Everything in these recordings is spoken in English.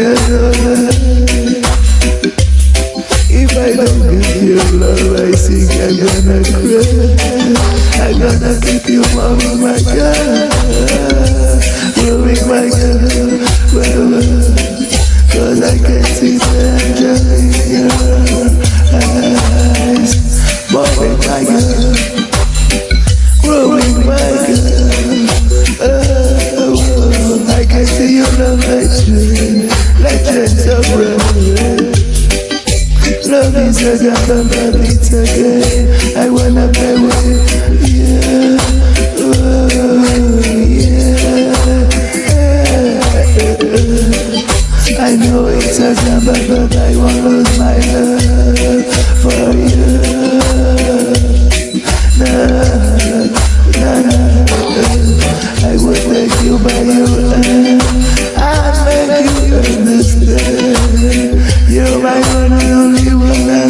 together I got a money again. I wanna play with you. Oh, yeah. I know it's a gamble, but I won't lose my love for you. Nah, nah, nah. I would make you by your hand. I make you understand. You're my one and only one.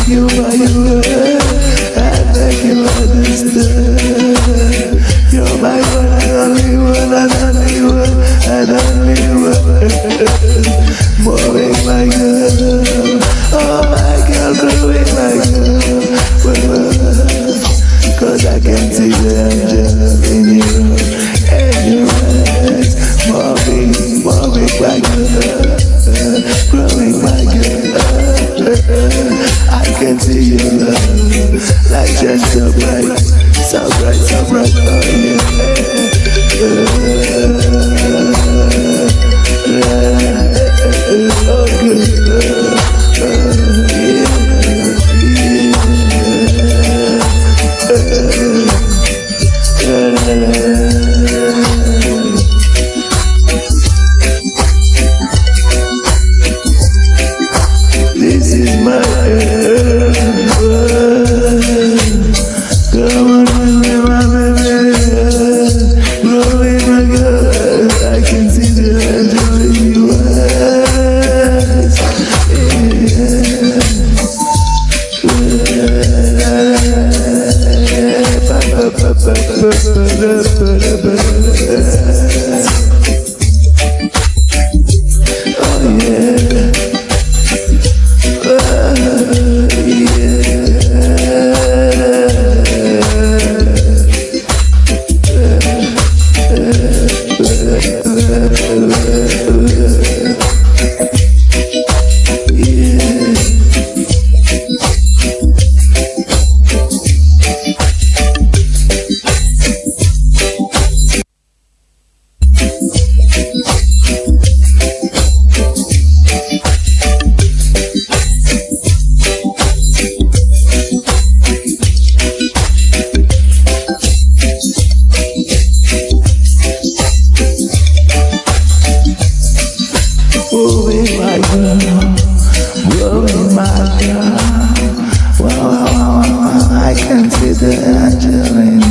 thank you for your love. I thank you for this love. You're my one and only one and only one and only one. Moving like a right, I'm right, Yeah. can't see the angel in